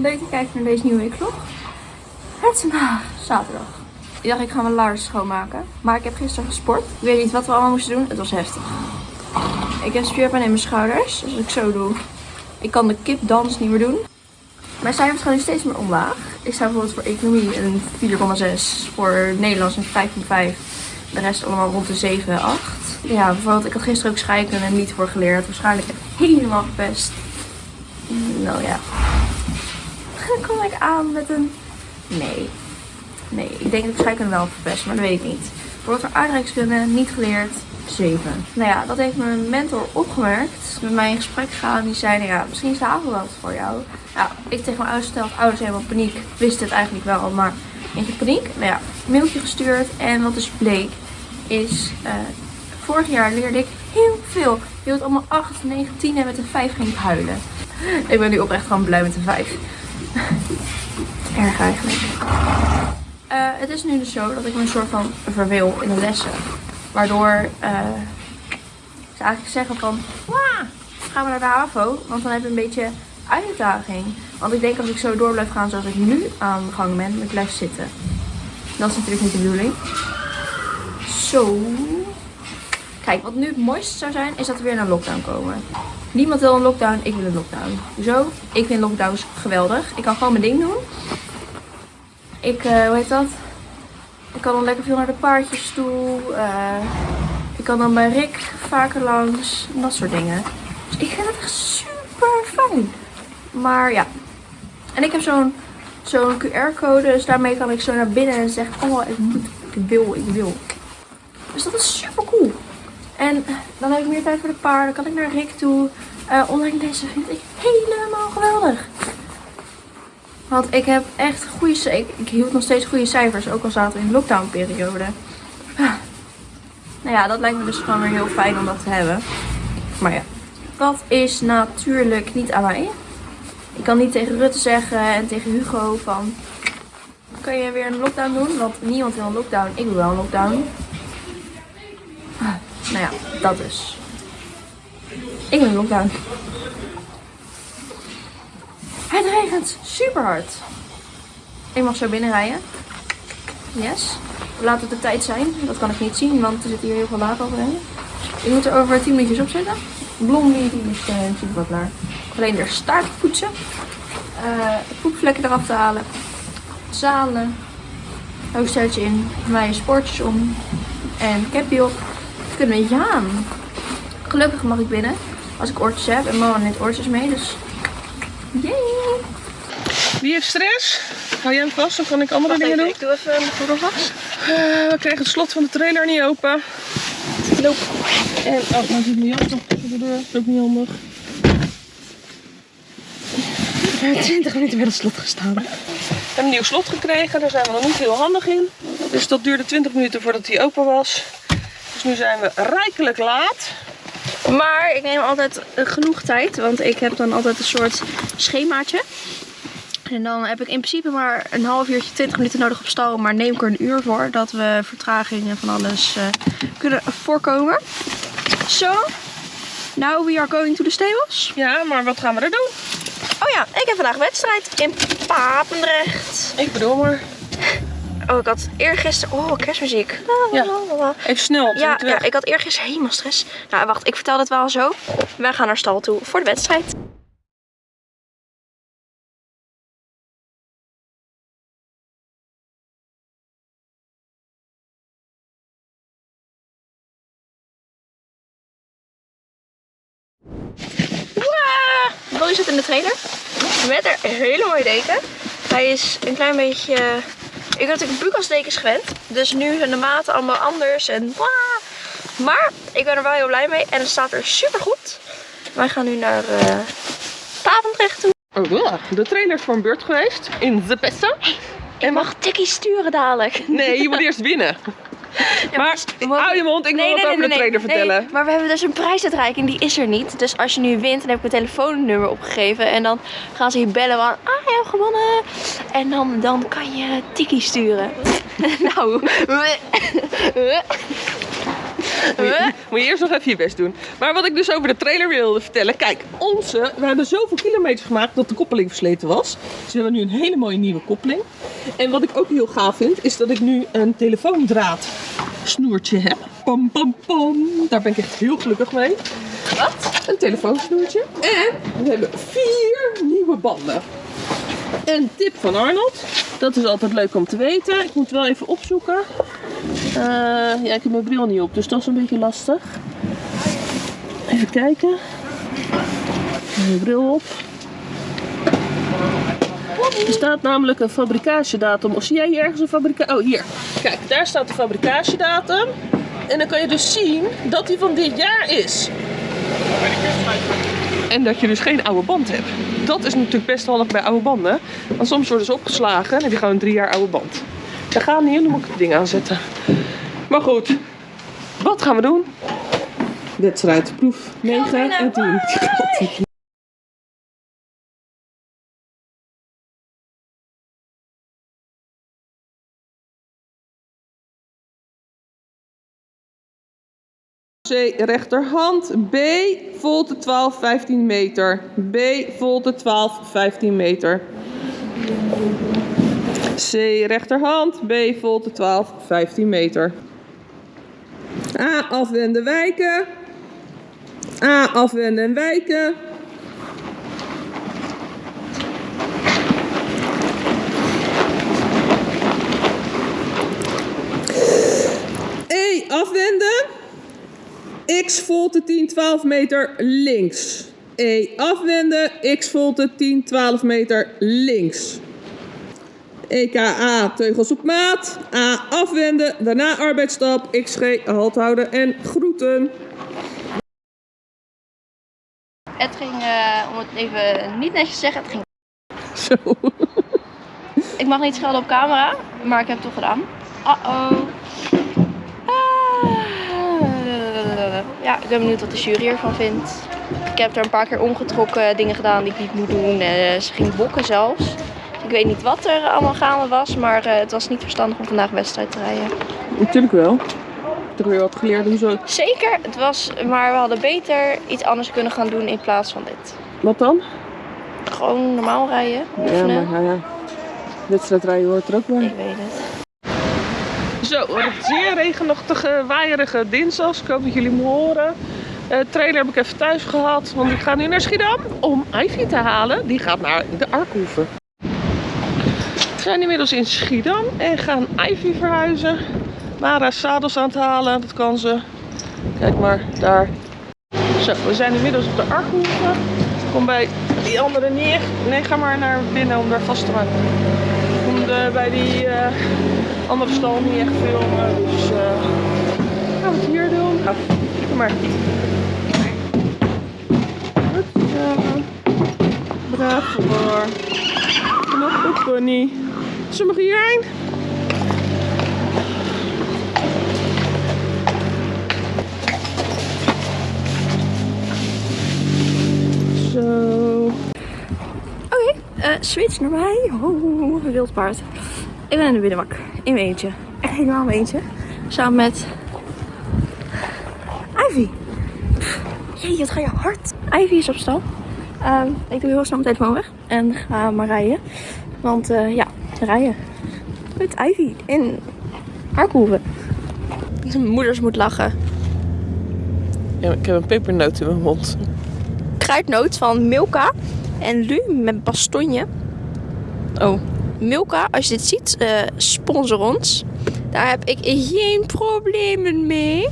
leuk te kijken naar deze nieuwe weekvlog. Het is vandaag zaterdag. Ik dacht ik ga mijn laars schoonmaken. Maar ik heb gisteren gesport. Ik weet niet wat we allemaal moesten doen. Het was heftig. Ik heb spierpijn in mijn schouders. Dus als ik zo doe, ik kan de kipdans niet meer doen. Mijn cijfers gaan nu steeds meer omlaag. Ik sta bijvoorbeeld voor economie een 4,6. Voor Nederlands een 5,5. De rest allemaal rond de 7, 8. Ja, bijvoorbeeld ik had gisteren ook scheikunde niet voor geleerd. Waarschijnlijk helemaal gepest. Nou ja. Kom ik aan met een... Nee. Nee, ik denk dat ik scheikunde wel verpest, maar dat weet ik niet. Voor voor aardrijkskunde niet geleerd. 7. Nou ja, dat heeft mijn mentor opgemerkt. Met mij in gesprek gegaan. Die zei, ja, misschien is de avond wel wat voor jou. Nou, ik tegen mijn ouders verteld. Ouders helemaal paniek. Wist het eigenlijk wel, maar beetje paniek. Nou ja, mailtje gestuurd. En wat dus bleek is... Uh, vorig jaar leerde ik heel veel. Je hield allemaal 8, 9, 10 en met een 5 ging ik huilen. Ik ben nu oprecht gewoon blij met een 5. Erg eigenlijk. Uh, het is nu dus zo dat ik me een soort van verweel in de lessen. Waardoor uh, ze eigenlijk zeggen van, Wah, gaan we naar de HAVO. Want dan heb je een beetje uitdaging. Want ik denk als ik zo door blijf gaan zoals ik nu aan de gang ben, ik blijf zitten. Dat is natuurlijk niet de bedoeling. Zo. Kijk, wat nu het mooiste zou zijn, is dat we weer naar lockdown komen. Niemand wil een lockdown, ik wil een lockdown. Zo, ik vind lockdowns geweldig. Ik kan gewoon mijn ding doen. Ik, uh, hoe heet dat? Ik kan dan lekker veel naar de paardjes toe. Uh, ik kan dan bij Rick vaker langs. Dat soort dingen. Dus ik vind het echt super fijn. Maar ja. En ik heb zo'n QR-code. Dus daarmee kan ik zo naar binnen en zeggen. Oh, ik moet. Ik wil, ik wil. Dus dat is. En dan heb ik meer tijd voor de paarden. Kan ik naar Rick toe. Uh, online lessen vind ik helemaal geweldig. Want ik heb echt goede... Ik, ik hield nog steeds goede cijfers. Ook al zaten we in de lockdown periode. Ah. Nou ja, dat lijkt me dus gewoon weer heel fijn om dat te hebben. Maar ja. Dat is natuurlijk niet aan mij. Ik kan niet tegen Rutte zeggen en tegen Hugo van... Kun je weer een lockdown doen? Want niemand wil een lockdown. Ik wil wel een lockdown. Nou ja, dat dus. Ik wil een lockdown. Het regent super hard. Ik mag zo binnenrijden. Yes. Laat het de tijd zijn. Dat kan ik niet zien, want er zit hier heel veel laag overheen. Ik moet er over 10 minuutjes op zitten. Blondie die is uh, super wat klaar. Alleen de staart poetsen. Uh, poepvlekken eraf te halen. Zalen. Hoofdsteltje in. Mijn sportjes om. En capje op. We kunnen aan. Gelukkig mag ik binnen. Als ik oortjes heb. En mama neemt oortjes mee. Dus Yay! Wie heeft stress? Hou jij hem vast, dan kan ik andere dingen doen. Ik doe even de gordel vast. Uh, we kregen het slot van de trailer niet open. Loop. En, oh, nou zit mijn jas nog de deur. Dat is ook niet handig. We hebben 20 minuten bij het slot gestaan. We hebben een nieuw slot gekregen, daar zijn we nog niet heel handig in. Dus dat duurde 20 minuten voordat hij open was. Nu zijn we rijkelijk laat. Maar ik neem altijd genoeg tijd, want ik heb dan altijd een soort schemaatje. En dan heb ik in principe maar een half uurtje, 20 minuten nodig op stal. Maar neem ik er een uur voor, dat we vertragingen van alles uh, kunnen voorkomen. Zo, so, now we are going to the stables. Ja, maar wat gaan we er doen? Oh ja, ik heb vandaag wedstrijd in Papendrecht. Ik bedoel maar. Oh, ik had eergisteren... Oh, kerstmuziek. Ja. Even snel. Ja, ja, ik had eergisteren helemaal stress. Nou, wacht. Ik vertel het wel zo. Wij gaan naar stal toe voor de wedstrijd. Dolly zit in de trailer. Met een hele mooie deken. Hij is een klein beetje ik heb natuurlijk bukasdekens gewend. Dus nu zijn de maten allemaal anders. En Maar ik ben er wel heel blij mee. En het staat er super goed. Wij gaan nu naar uh, Papendrecht toe. Oh, ja. De trainer is voor een beurt geweest. In de Pessa. Ik mag tikkie sturen dadelijk. Nee, je moet eerst winnen. Ja, maar hou je mond, ik wil nee, wat over de trainer vertellen. maar we hebben dus een prijsuitreiking, die is er niet. Dus als je nu wint, dan heb ik mijn telefoonnummer opgegeven. En dan gaan ze je bellen van, ah, je hebt gewonnen. En dan, dan kan je tiki sturen. nou. Moet je eerst nog even je best doen. Maar wat ik dus over de trailer wilde vertellen. Kijk, onze, we hebben zoveel kilometers gemaakt dat de koppeling versleten was. Dus we hebben nu een hele mooie nieuwe koppeling. En wat ik ook heel gaaf vind, is dat ik nu een telefoondraad snoertje heb. Pam, pam, pam. Daar ben ik echt heel gelukkig mee. Wat? Een telefoonsnoertje. En we hebben vier nieuwe banden. Een tip van Arnold. Dat is altijd leuk om te weten. Ik moet wel even opzoeken. Eh, ja, ik heb mijn bril niet op, dus dat is een beetje lastig. Even kijken. Mijn bril op. Er staat namelijk een fabricatiedatum. Of zie jij hier ergens een fabricage? Oh, hier. Kijk, daar staat de fabricatiedatum. En dan kan je dus zien dat die van dit jaar is. En dat je dus geen oude band hebt. Dat is natuurlijk best handig bij oude banden. Want soms worden ze opgeslagen en heb je gewoon een drie jaar oude band. Dat gaat niet, dan moet ik het ding aanzetten. Maar goed, wat gaan we doen? Wedstrijd, proef 9 en 10. C rechterhand, B volte 12, 15 meter. B volte 12, 15 meter. C rechterhand, B volte 12, 15 meter. A afwenden, wijken. A afwenden en wijken. E afwenden. X volte 10, 12 meter links. E afwenden, X volte 10, 12 meter links. EKA teugels op maat. A afwenden, daarna arbeidsstap, XG halt houden en groeten. Het ging, eh, om het even niet netjes te zeggen, het ging. Zo. Ik mag niet schelden op camera, maar ik heb het toch gedaan. Uh-oh. Ah. Ja, ik ben benieuwd wat de jury ervan vindt. Ik heb er een paar keer omgetrokken, dingen gedaan die ik niet moet doen. Eh, ze ging bokken zelfs. Ik weet niet wat er allemaal gaande was, maar eh, het was niet verstandig om vandaag wedstrijd te rijden. Natuurlijk wel. Toch weer wat geleerd om zo. Zeker, het was, maar we hadden beter iets anders kunnen gaan doen in plaats van dit. Wat dan? Gewoon normaal rijden, Ja, maar ja, ja. Wedstrijdrijden hoort er ook bij. Ik weet het. Zo, een zeer regenachtige, waaierige dinsdag. Ik hoop dat jullie me horen. Eh trailer heb ik even thuis gehad, want ik ga nu naar Schiedam om Ivy te halen. Die gaat naar de Arkhoeven. Zijn inmiddels in Schiedam en gaan Ivy verhuizen. Mara is zadels aan het halen, dat kan ze. Kijk maar, daar. Zo, we zijn inmiddels op de Arkhoeven. Kom bij die andere neer. Nee, ga maar naar binnen om daar vast te maken. Kom de, bij die eh, andere stal niet echt filmen. Dus eh gaan we het hier doen. Nou, kom maar. Goed. Braaf hoor. Op, goed Connie. We hierheen? Zo. Oké, eh, switch naar mij. Oh, wild paard. Ik ben in de binnenbak. In mijn eentje. Echt helemaal mijn eentje. Samen met... Ivy. Jee, wat ga je hard. Ivy is op stal. Ehm, ik doe heel snel mijn telefoon weg. En ga maar rijden. Want eh, ja, rijden. Met Ivy in Arkhoeven. Mijn moeders moet lachen. Ja, ik heb een pepernoot in mijn mond. kruidnoot van Milka en Lu met bastonje. Oh, Milka, als je dit ziet, eh, sponsor ons. Daar heb ik geen problemen mee.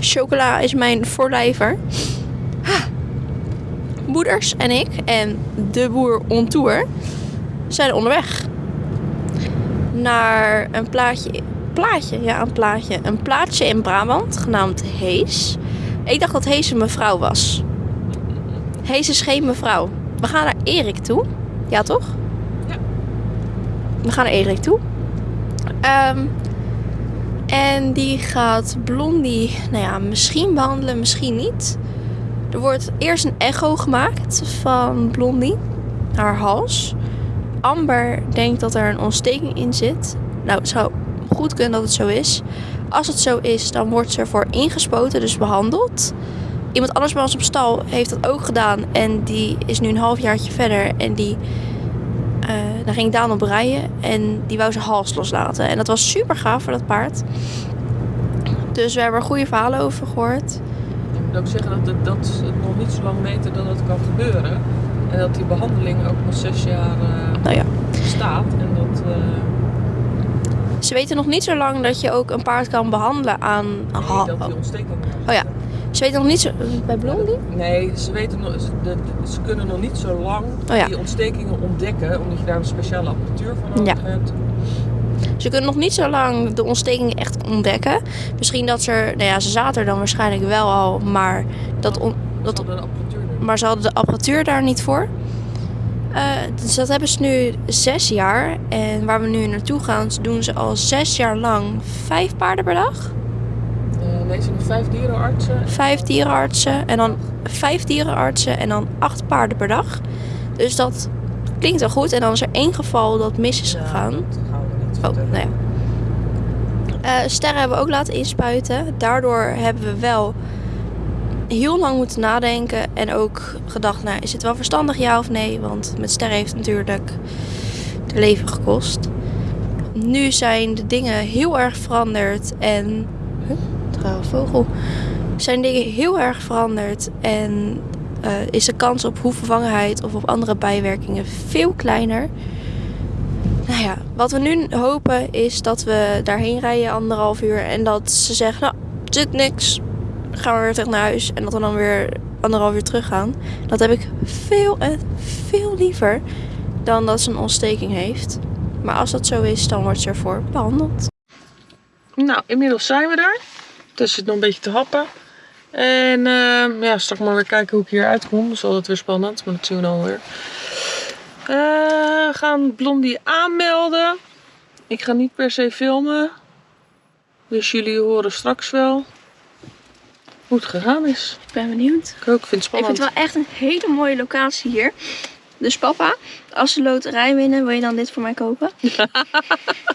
Chocola is mijn voorlijver. Ha. Moeders en ik en de boer on tour zijn onderweg naar een plaatje. Plaatje, ja, een plaatje. Een plaatsje in Brabant genaamd Hees. Ik dacht dat Hees een mevrouw was. Hees is geen mevrouw. We gaan naar Erik toe. Ja, toch? Ja. We gaan naar Erik toe. Ehm, en die gaat Blondie, nou ja, misschien behandelen, misschien niet. Er wordt eerst een echo gemaakt van Blondie, haar hals. Amber denkt dat er een ontsteking in zit. Nou, het zou goed kunnen dat het zo is. Als het zo is, dan wordt ze ervoor ingespoten, dus behandeld. Iemand anders bij ons op stal heeft dat ook gedaan. En die is nu een halfjaartje verder. En die, eh, daar ging Daan op rijden. En die wou zijn hals loslaten. En dat was super gaaf voor dat paard. Dus we hebben er goede verhalen over gehoord. Ik moet ook zeggen dat het, dat nog niet zo lang weten dat het kan gebeuren. En dat die behandeling ook nog zes jaar eh, Nou ja. staat. En dat, eh, Ze weten nog niet zo lang dat je ook een paard kan behandelen aan... nee, dat die ontsteking Oh ja. Ze weten nog niet zo... Bij Blondie? Nee, ze, weten nog, ze, ze kunnen nog niet zo lang Oh ja. die ontstekingen ontdekken. Omdat je daar een speciale apparatuur voor nodig Ja. hebt. Ze kunnen nog niet zo lang de ontstekingen echt ontdekken. Misschien dat ze. Nou ja, ze zaten er dan waarschijnlijk wel al. Maar, dat on- Dat dat, maar ze hadden de apparatuur daar niet voor. Eh, dus dat hebben ze nu zes jaar. En waar we nu naartoe gaan, doen ze al zes jaar lang vijf paarden per dag. Eh, nee, ze hebben vijf dierenartsen. Vijf dierenartsen en dan vijf dierenartsen en dan acht paarden per dag. Dus dat klinkt wel goed. En dan is er één geval dat mis is Ja, gegaan. dat gaan we niet Oh, vertellen. ja. Eh, sterren hebben we ook laten inspuiten. Daardoor hebben we wel heel lang moeten nadenken. En ook gedacht, nou, is het wel verstandig ja of nee? Want met sterren heeft natuurlijk het leven gekost. Nu zijn de dingen heel erg veranderd. En... Huh? Vogel. Zijn dingen heel erg veranderd. En eh, is de kans op hoevervangenheid of op andere bijwerkingen veel kleiner. Nou ja, wat we nu hopen is dat we daarheen rijden anderhalf uur en dat ze zeggen, nou, zit niks, gaan we weer terug naar huis en dat we dan weer anderhalf uur terug gaan. Dat heb ik veel en veel liever dan dat ze een ontsteking heeft. Maar als dat zo is, dan wordt ze ervoor behandeld. Nou, inmiddels zijn we er. Het zit nog een beetje te happen. En ehm, ja, straks maar weer kijken hoe ik hier uitkom. Dat is altijd weer spannend, maar dat zien we dan weer. Eh, gaan Blondie aanmelden. Ik ga niet per se filmen. Dus jullie horen straks wel hoe het gegaan is. Ik ben benieuwd. Ik ook, ik vind het Ik spannend. vind het wel echt een hele mooie locatie hier. Dus papa, als ze loterij winnen, wil je dan dit voor mij kopen?